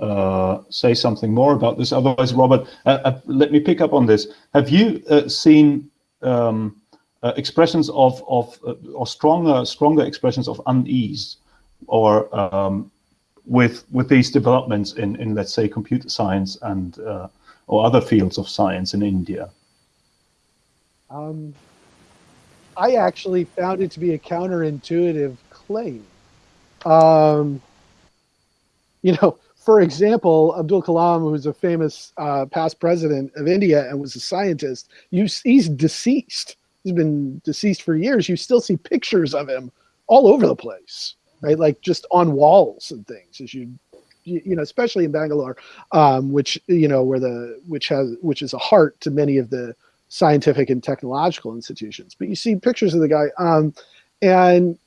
uh, say something more about this. Otherwise, Robert, uh, uh let me pick up on this. Have you uh, seen um, uh, expressions of of or stronger stronger expressions of unease, or um, with with these developments in in let's say computer science and or other fields of science in India? Um, I actually found it to be a counterintuitive claim. Um, you know, for example, Abdul Kalam, who's a famous uh, past president of India and was a scientist, you, he's deceased. He's been deceased for years. You still see pictures of him all over the place, right? Like just on walls and things as you you know, especially in Bangalore, um, which you know, where the which has which is a heart to many of the scientific and technological institutions. But you see pictures of the guy, um, and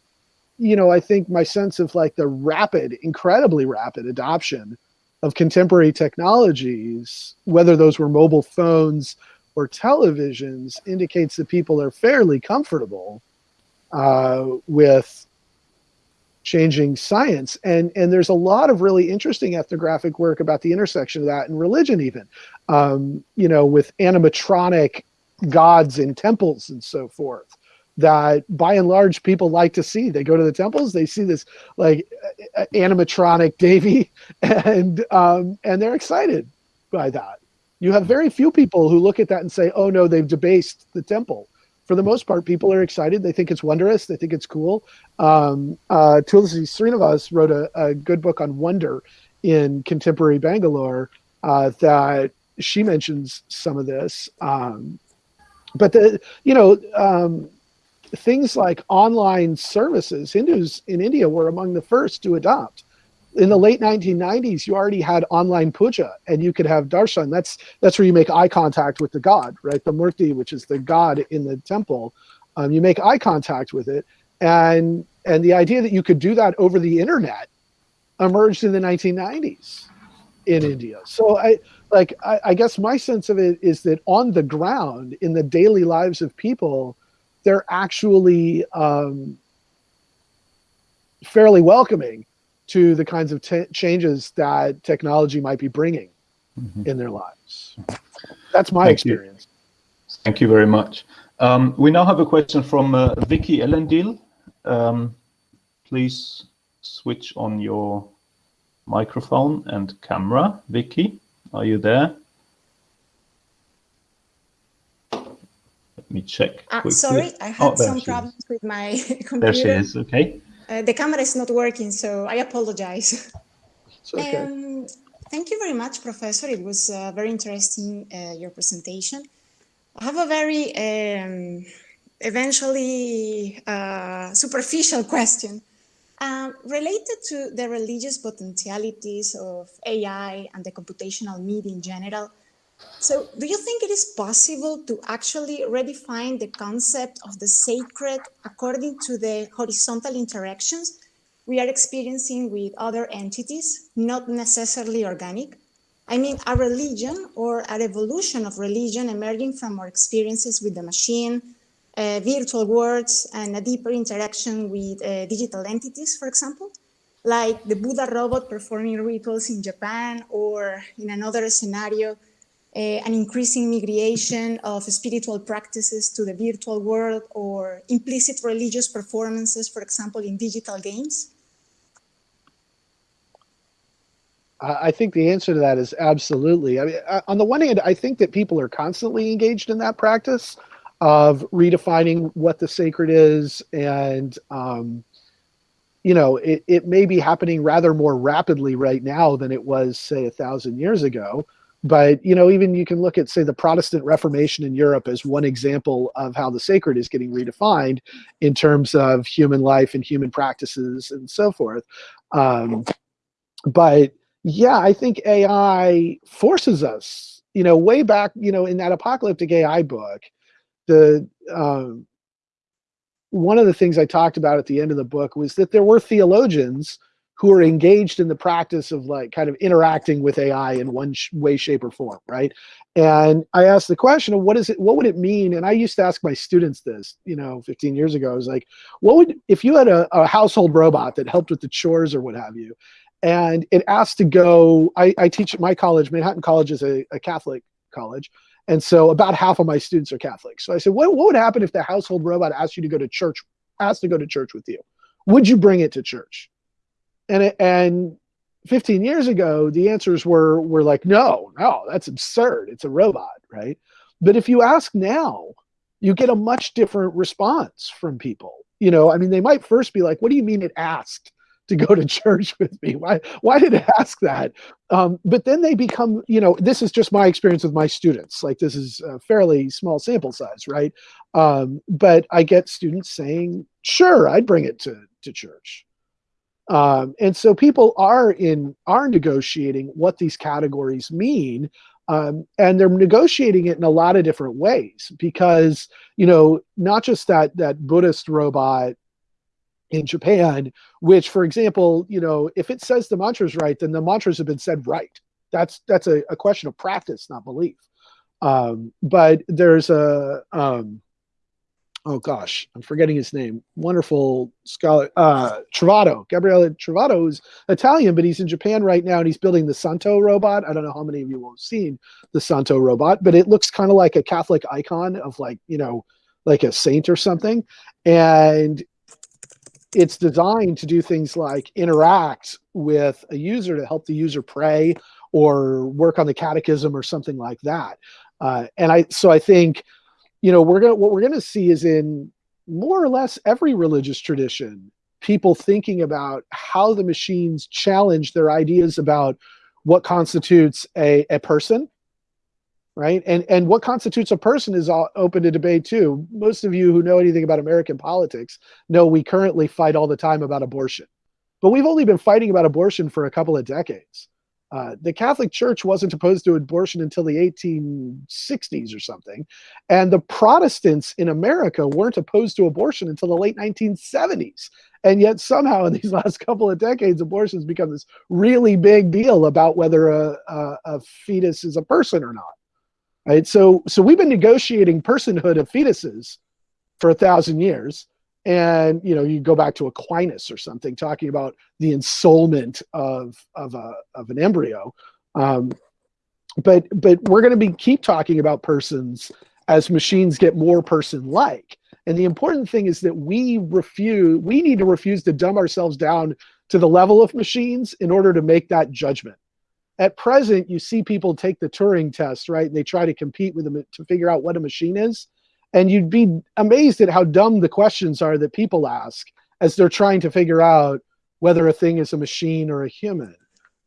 you know, I think my sense of like the rapid, incredibly rapid adoption of contemporary technologies, whether those were mobile phones or televisions indicates that people are fairly comfortable uh, with changing science and and there's a lot of really interesting ethnographic work about the intersection of that and religion even um, you know with animatronic gods in temples and so forth that by and large people like to see they go to the temples they see this like animatronic Devi (laughs) and um, and they're excited by that you have very few people who look at that and say oh no they've debased the temple for the most part, people are excited. They think it's wondrous. They think it's cool. Um, uh, Tulsi Srinivas wrote a, a, good book on wonder in contemporary Bangalore uh, that she mentions some of this. Um, but the you know um, things like online services, Hindus in India were among the first to adopt in the late 1990s, you already had online puja, and you could have darshan. That's that's where you make eye contact with the god, right? The murti, which is the god in the temple. Um, you make eye contact with it, and and the idea that you could do that over the internet emerged in the 1990s in India. So I like I, I guess my sense of it is that on the ground in the daily lives of people, they're actually um, fairly welcoming to the kinds of changes that technology might be bringing mm-hmm. in their lives. That's my Thank experience. You. Thank you very much. Um, we now have a question from uh, Vicky Ellendil. Um, please switch on your microphone and camera. Vicky, are you there? Let me check. Uh, sorry, I had oh, some problems with my computer. (laughs) There she is. Okay. Uh, the camera is not working, so I apologize. Okay. Um, thank you very much, Professor. It was uh, very interesting, uh, your presentation. I have a very um, eventually uh, superficial (laughs) question um, related to the religious potentialities of AI and the computational media in general. So do you think it is possible to actually redefine the concept of the sacred according to the horizontal interactions we are experiencing with other entities, not necessarily organic? I mean, a religion or a evolution of religion emerging from our experiences with the machine, uh, virtual worlds, and a deeper interaction with uh, digital entities, for example, like the Buddha robot performing rituals in Japan, or in another scenario, uh, an increasing migration of spiritual practices to the virtual world or implicit religious performances, for example, in digital games? I think the answer to that is absolutely. I mean, on the one hand, I think that people are constantly engaged in that practice of redefining what the sacred is, and um, you know, it, it may be happening rather more rapidly right now than it was, say, a thousand years ago. But you know, even you can look at say the Protestant Reformation in Europe as one example of how the sacred is getting redefined in terms of human life and human practices and so forth. Um, but yeah, I think AI forces us. You know, way back, you know, in that apocalyptic AI book, the um, one of the things I talked about at the end of the book was that there were theologians who are engaged in the practice of like kind of interacting with AI in one sh- way, shape, or form, right? And I asked the question of what is it, what would it mean? And I used to ask my students this, you know, 15 years ago. I was like, what would if you had a, a household robot that helped with the chores or what have you, and it asked to go. I, I teach at my college, Manhattan College is a, a Catholic college. And so about half of my students are Catholic. So I said, what, what would happen if the household robot asked you to go to church, asked to go to church with you? Would you bring it to church? and and 15 years ago the answers were were like no no that's absurd it's a robot right but if you ask now you get a much different response from people you know i mean they might first be like what do you mean it asked to go to church (laughs) with me? Why why did it ask that? Um, but then they become you know this is just my experience with my students. Like this is a fairly small sample size right? Um, but i get students saying sure i'd bring it to to church. Um, and so people are in are negotiating what these categories mean, um, and they're negotiating it in a lot of different ways because you know not just that that Buddhist robot in Japan, which for example, you know if it says the mantras right, then the mantras have been said right. That's that's a, a question of practice, not belief. Um, but there's a um, oh gosh, I'm forgetting his name. Wonderful scholar, uh, Trovato, Gabriele Trovato, who's Italian, but he's in Japan right now and he's building the Santo robot. I don't know how many of you have seen the Santo robot, but it looks kind of like a Catholic icon of like, you know, like a saint or something. And it's designed to do things like interact with a user to help the user pray or work on the catechism or something like that. Uh, and I, so I think, you know, we're gonna what we're gonna see is in more or less every religious tradition, people thinking about how the machines challenge their ideas about what constitutes a, a person right and and what constitutes a person is all open to debate too most of you who know anything about american politics know we currently fight all the time about abortion but we've only been fighting about abortion for a couple of decades uh, the Catholic Church wasn't opposed to abortion until the 1860s or something. And the Protestants in America weren't opposed to abortion until the late 1970s. And yet, somehow, in these (laughs) last couple of decades, abortion has become this really big deal about whether a, a, a fetus is a person or not. Right? So, so we've been negotiating personhood of fetuses for a thousand years. And you know you go back to aquinas or something talking about the ensoulment of of a of an embryo. Um, but but we're going to be keep talking about persons as machines get more person like and the important thing is that we refuse we need to refuse to dumb ourselves down to the level of machines in order to make that judgment at present you see people take the turing test right and they try to compete with them to figure out what a machine is and you'd be amazed at how dumb the questions are that people ask as they're trying to figure out whether a thing is a machine or a human.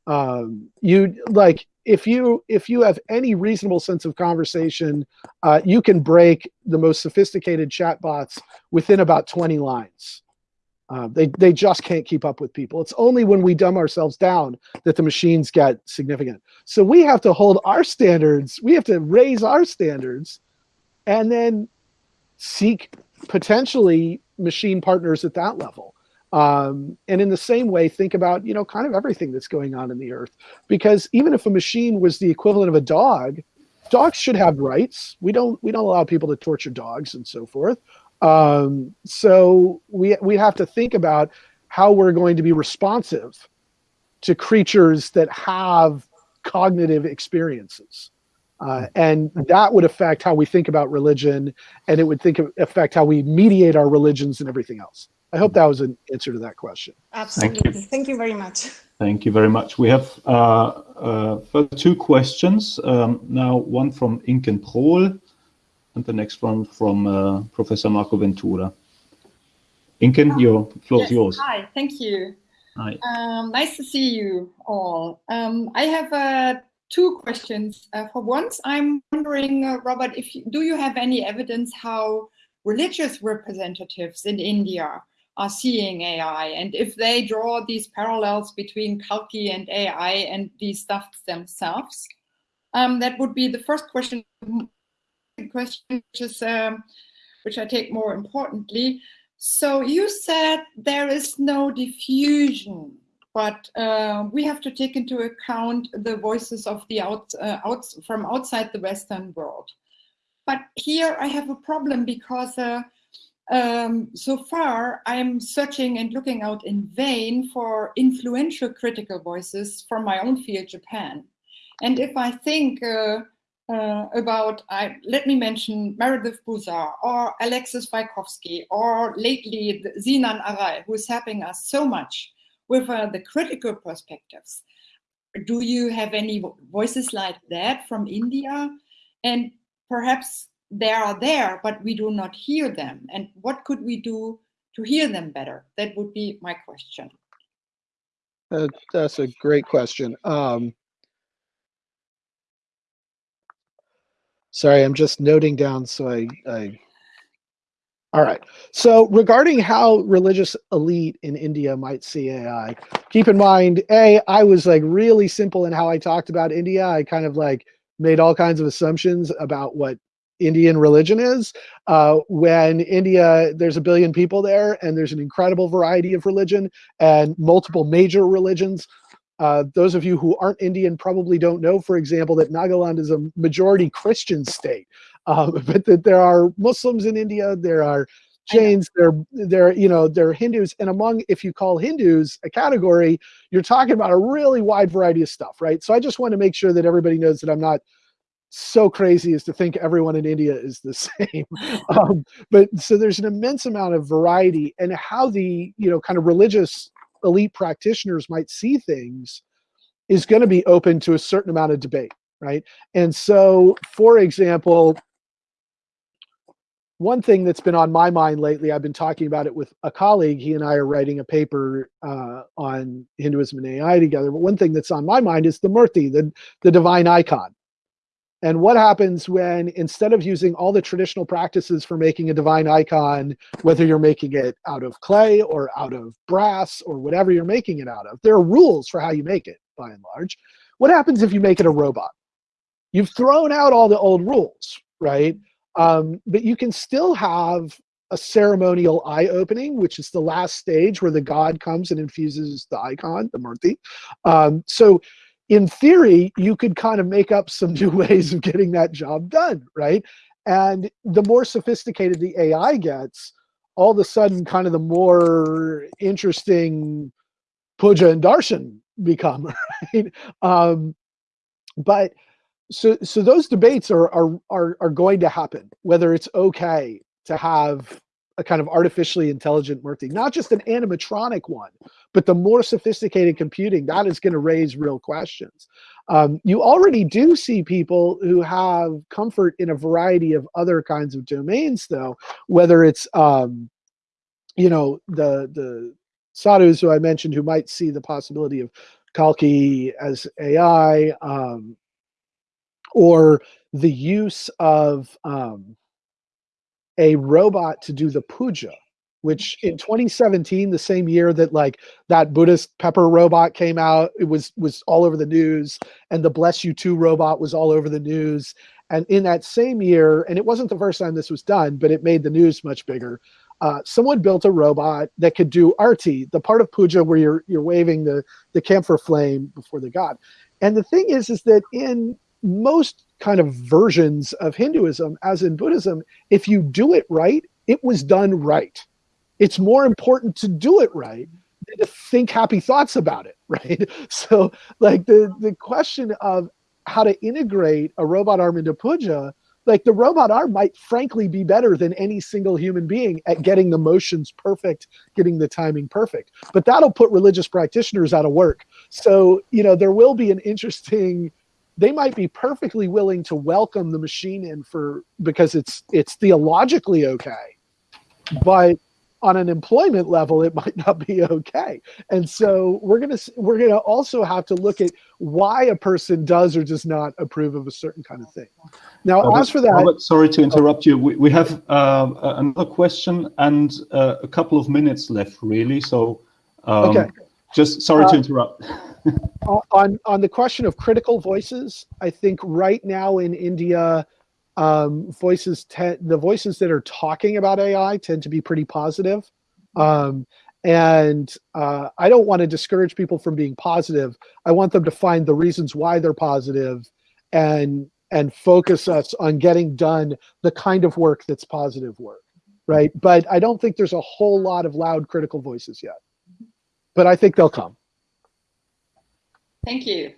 Um, you like if you if you have any reasonable sense of conversation, uh, you can break the most sophisticated chatbots within about 20 lines. Uh, they they just can't keep up with people. It's only when we dumb ourselves down that the machines get significant. So we have to hold our standards. We have to raise our standards, and then seek potentially machine partners at that level. Um, and in the same way, think about, you know, kind of everything that's going on in the earth. Because even if a machine was the equivalent of a dog, dogs should have rights. We don't we don't allow people to torture dogs and so forth. Um, so we we have to think about how we're going to be responsive to creatures that have cognitive experiences. Uh, and that would affect how we think about religion and it would think affect how we mediate our religions and everything else. I hope that was an answer to that question. Absolutely. Thank you, Thank you very much. Thank you very much. We have uh, uh, two questions. Um, now, one from Inken Prohl and the next one from uh, Professor Marco Ventura. Inken, your floor yes. is yours. Hi, thank you. Hi. Um, nice to see you all. Um, I have a two questions. Uh, for once, I'm wondering, uh, Robert, if you, do you have any evidence how religious representatives in India are seeing AI, and if they draw these parallels between Kalki and AI and these stuff themselves? Um, that would be the first question. Question, which is um, which I take more importantly. So you said there is no diffusion but uh, we have to take into account the voices of the out, uh, out, from outside the Western world. But here I have a problem because uh, um, so far I'm searching and looking out in vain for influential critical voices from my own field, Japan. And if I think uh, uh, about, I, let me mention Meredith Broussard or Alexis Wajkowski or lately Zinan Arai, who is helping us so much with uh, the critical perspectives. Do you have any voices like that from India? And perhaps they are there, but we do not hear them. And what could we do to hear them better? That would be my question. Uh, that's a great question. Um, sorry, I'm just noting down so I, I all right. So regarding how religious elite in India might see AI, keep in mind, A, I was like really simple in how I talked about India. I kind of like made all kinds of assumptions about what Indian religion is. Uh, when India, there's a billion people there and there's an incredible variety of religion and multiple major religions. Uh, those of you who aren't Indian probably don't know, for example, that Nagaland is a majority Christian state, um, (laughs) but that there are Muslims in India, there are Jains, there, there, you know, there are Hindus, and among, if you call Hindus a category, you're talking about a really wide variety of stuff, right? So I just want to make sure that everybody knows that I'm not so crazy as to think everyone in India is the (laughs) same. um, but so there's an immense amount of variety and how the, you know, kind of religious elite practitioners might see things is going to be open to a certain amount of debate, right? And so, for example, one thing that's been on my mind lately, I've been talking about it with a colleague. He and I are writing a paper uh, on Hinduism and AI together. But one thing that's on my mind is the Murti, the, the divine icon. And what happens when instead of using all the traditional practices for making a divine icon, whether you're making it out of clay or out of brass or whatever you're making it out of, there are rules for how you make it by and large. What happens if you make it a robot? You've thrown out all the old rules, right? Um, but you can still have a ceremonial eye opening, which is the last stage where the god comes and infuses the icon, the murti. Um, so in theory, you could kind of make up some (laughs) new ways of getting that job done, right? And the more sophisticated the AI gets, all of a sudden, kind of the more interesting puja and darshan become, (laughs) right? Um, but so so those debates are are are are going to happen whether it's okay to have a kind of artificially intelligent murti not just an animatronic one but the more sophisticated computing that is going to raise real questions. Um, you already do see people who have comfort in a variety of other kinds of domains though whether it's um, you know the the sadhus who i mentioned who might see the possibility of kalki as ai um, or the use of um, a robot to do the puja which in 2017 the same year that like that buddhist pepper robot came out it was was all over the news and the BlessU-2 robot was all over the news. And in that same year and it wasn't the first time this was done but it made the news much bigger uh, someone built a robot that could do arti the part of puja where you're you're waving the the camphor flame before the god. And the thing is is that in most kind of versions of Hinduism, as in Buddhism, if you do it right, it was done right. It's more important to do it right than to think happy thoughts about it, (laughs) right? So, like the the question of how to integrate a robot arm into puja, like the robot arm might frankly be better than any single human being at getting the motions perfect, getting the timing perfect. But that'll put religious practitioners out of work. So, you know, there will be an interesting they might be perfectly willing to welcome the machine in for because it's it's theologically okay. But on an employment level it might (laughs) not be okay. And so we're going to we're going to also have to look at why a person does or does not approve of a certain kind of thing. Now Robert, as for that Robert, sorry to interrupt you. We, we have uh, another question and uh, a couple of minutes left really. So um, okay just sorry uh, to interrupt (laughs) on on the question of critical voices, I think right now in India, um, voices the voices that are talking about AI tend to be pretty positive. Um, and uh, I don't want to discourage people from being positive. I want them to find the reasons why they're positive, and and focus us on getting done the kind of work that's positive work, right? But I don't think there's a whole lot of loud critical voices yet. But I think they'll come. Thank you.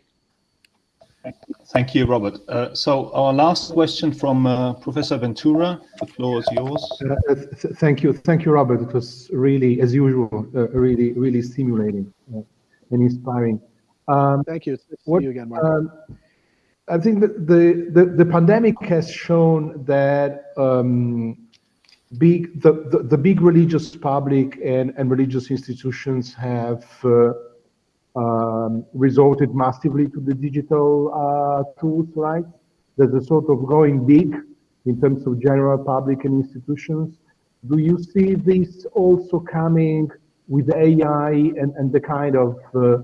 Thank you, Robert. Uh, so our last question from uh, Professor Ventura. The floor is yours. Uh, th thank you, thank you, Robert. It was really, as usual, uh, really, really stimulating uh, and inspiring. Um, thank you. What, you again, Mark. Um, I think that the, the, the pandemic has shown that um, big the, the, the, big religious public and, and religious institutions have uh, um, resorted massively to the digital uh, tools, right? There's a sort of going big in terms of general public and institutions. Do you see this also coming with AI and, and the kind of uh,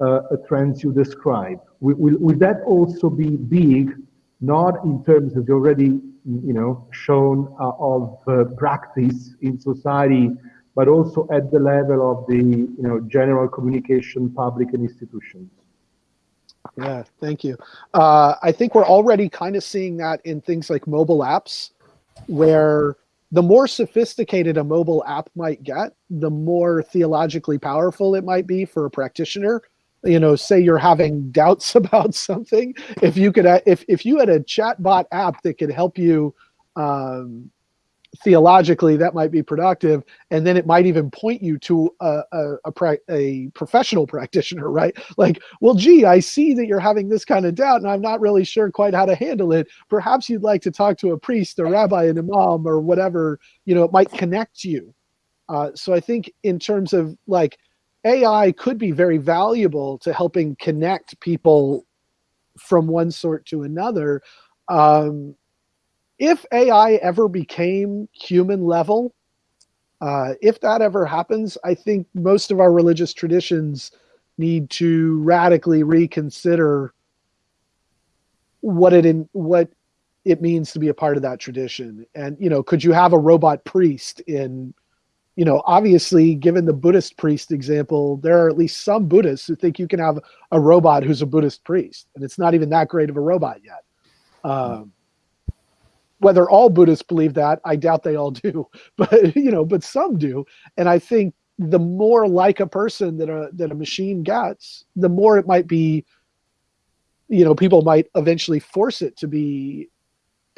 uh, trends you describe? Will, will, will, that also be big, not in terms of already, you know, shown uh, of uh, practice in society, but also at the level of the you know general communication public and institutions. Yeah, thank you. Uh, I think we're already kind of seeing that in things like mobile apps, where the more sophisticated a mobile app might get, the more theologically powerful it might be for a practitioner. You know, say you're having doubts (laughs) about something, if you could, uh, if if you had a chatbot app that could help you um, theologically that might be productive and then it might even point you to a, a, a, a, professional practitioner (laughs) right? Like well gee i see that you're having this kind of doubt and i'm not really sure quite how to handle it. Perhaps you'd like to talk to a priest a rabbi an imam or whatever you know it might connect you. Uh, so i think in terms of like ai could be very valuable to helping connect people from one sort to another um, if AI ever became human level, uh, if that ever happens, I think most of our religious traditions need to radically reconsider what it in what it means to be a part of that tradition. And you know, could you have a robot priest in you know, obviously, given the Buddhist priest example, there are at least some Buddhists who think you can have a robot who's a Buddhist priest, and it's not even that great of a robot yet. Um, whether all Buddhists believe that, I doubt they all (laughs) do, but you know, but some do. And I think the more like a person that a that a machine gets, the more it might be, you know, people might eventually force it to be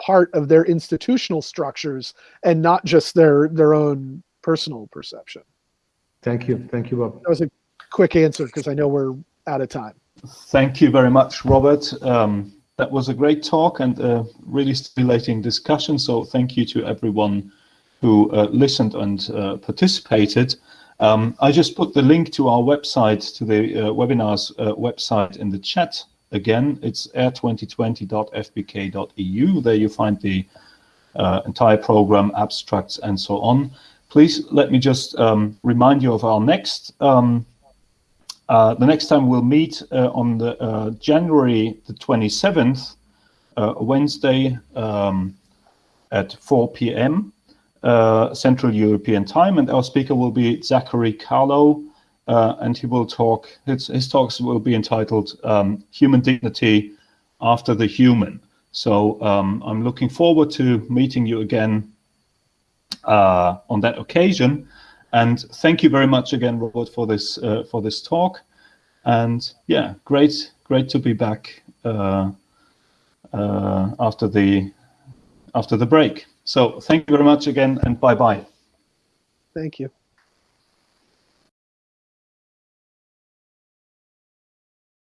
part of their institutional structures and not just their their own personal perception. Thank you. Thank you, Bob. That was a quick answer because I know we're out of time. Thank you very much, Robert. Um, that was a great talk and a really stimulating discussion. So thank you to everyone who uh, listened and uh, participated. Um, I just put the link to our website, to the uh, webinars uh, website in the chat. Again, it's air2020.fbk.eu. There you find the uh, entire program, abstracts, and so on. Please let me just um, remind you of our next um, uh, the next time we'll meet uh, on the uh, January the 27th, uh, Wednesday um, at 4 p.m. Uh, Central European Time, and our speaker will be Zachary Calo, and he will talk. His, his talks will be entitled um, "Human Dignity After the Human." So um, I'm looking forward to meeting you again on that occasion. And thank you very much again, Robert, for this uh, for this talk. And yeah, great, great to be back uh, uh, after the after the break. So thank you very much again, and bye bye. Thank you.